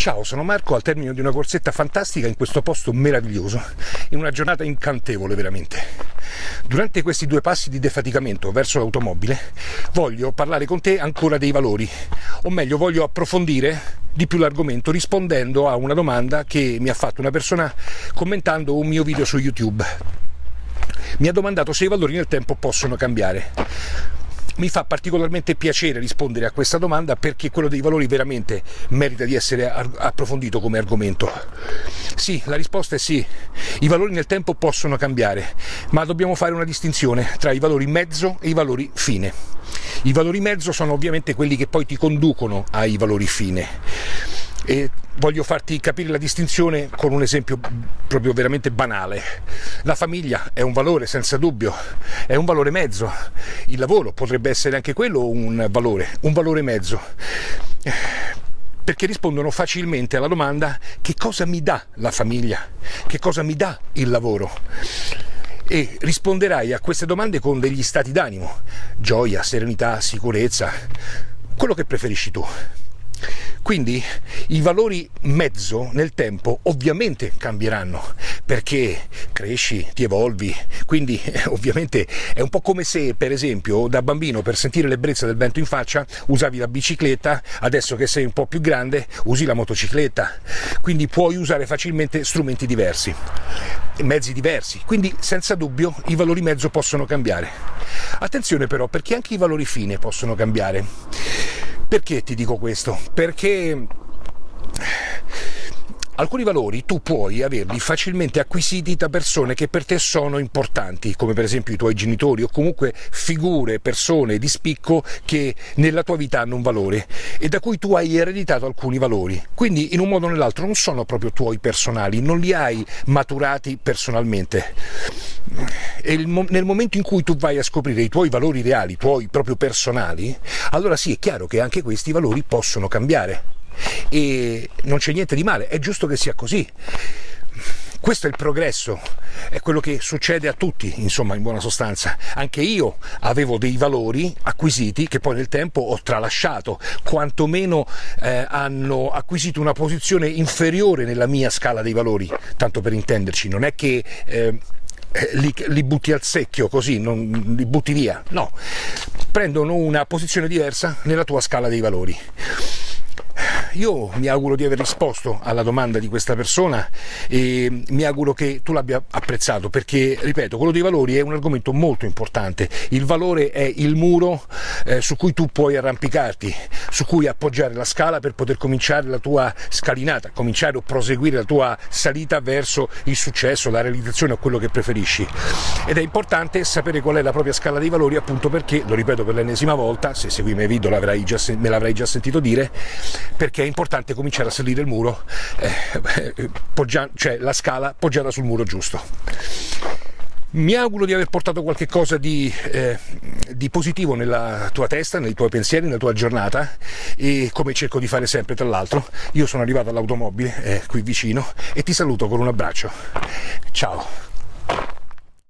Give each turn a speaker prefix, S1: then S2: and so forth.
S1: Ciao, sono Marco al termine di una corsetta fantastica in questo posto meraviglioso, in una giornata incantevole veramente. Durante questi due passi di defaticamento verso l'automobile voglio parlare con te ancora dei valori, o meglio voglio approfondire di più l'argomento rispondendo a una domanda che mi ha fatto una persona commentando un mio video su YouTube. Mi ha domandato se i valori nel tempo possono cambiare. Mi fa particolarmente piacere rispondere a questa domanda perché quello dei valori veramente merita di essere approfondito come argomento. Sì, la risposta è sì, i valori nel tempo possono cambiare, ma dobbiamo fare una distinzione tra i valori mezzo e i valori fine. I valori mezzo sono ovviamente quelli che poi ti conducono ai valori fine e voglio farti capire la distinzione con un esempio proprio veramente banale. La famiglia è un valore senza dubbio, è un valore mezzo. Il lavoro potrebbe essere anche quello un valore, un valore mezzo. Perché rispondono facilmente alla domanda che cosa mi dà la famiglia, che cosa mi dà il lavoro e risponderai a queste domande con degli stati d'animo, gioia, serenità, sicurezza, quello che preferisci tu. Quindi i valori mezzo nel tempo ovviamente cambieranno perché cresci, ti evolvi, quindi ovviamente è un po' come se per esempio da bambino per sentire l'ebbrezza del vento in faccia usavi la bicicletta, adesso che sei un po' più grande usi la motocicletta, quindi puoi usare facilmente strumenti diversi, mezzi diversi, quindi senza dubbio i valori mezzo possono cambiare. Attenzione però perché anche i valori fine possono cambiare perché ti dico questo? Perché alcuni valori tu puoi averli facilmente acquisiti da persone che per te sono importanti, come per esempio i tuoi genitori o comunque figure, persone di spicco che nella tua vita hanno un valore e da cui tu hai ereditato alcuni valori. Quindi in un modo o nell'altro non sono proprio tuoi personali, non li hai maturati personalmente. E nel momento in cui tu vai a scoprire i tuoi valori reali, i tuoi proprio personali, allora sì, è chiaro che anche questi valori possono cambiare e non c'è niente di male, è giusto che sia così. Questo è il progresso, è quello che succede a tutti, insomma, in buona sostanza. Anche io avevo dei valori acquisiti che poi nel tempo ho tralasciato, quantomeno eh, hanno acquisito una posizione inferiore nella mia scala dei valori, tanto per intenderci. Non è che eh, li, li, butti al secchio così, non li butti via, no, prendono una posizione diversa nella tua scala dei valori io mi auguro di aver risposto alla domanda di questa persona e mi auguro che tu l'abbia apprezzato perché, ripeto, quello dei valori è un argomento molto importante. Il valore è il muro eh, su cui tu puoi arrampicarti, su cui appoggiare la scala per poter cominciare la tua scalinata, cominciare o proseguire la tua salita verso il successo, la realizzazione o quello che preferisci. Ed è importante sapere qual è la propria scala dei valori appunto perché, lo ripeto per l'ennesima volta, se segui i miei video già, me l'avrai già sentito dire, perché è importante cominciare a salire il muro, eh, cioè la scala poggiata sul muro giusto. Mi auguro di aver portato qualche cosa di, eh, di, positivo nella tua testa, nei tuoi pensieri, nella tua giornata e come cerco di fare sempre tra l'altro, io sono arrivato all'automobile eh, qui vicino e ti saluto con un abbraccio. Ciao!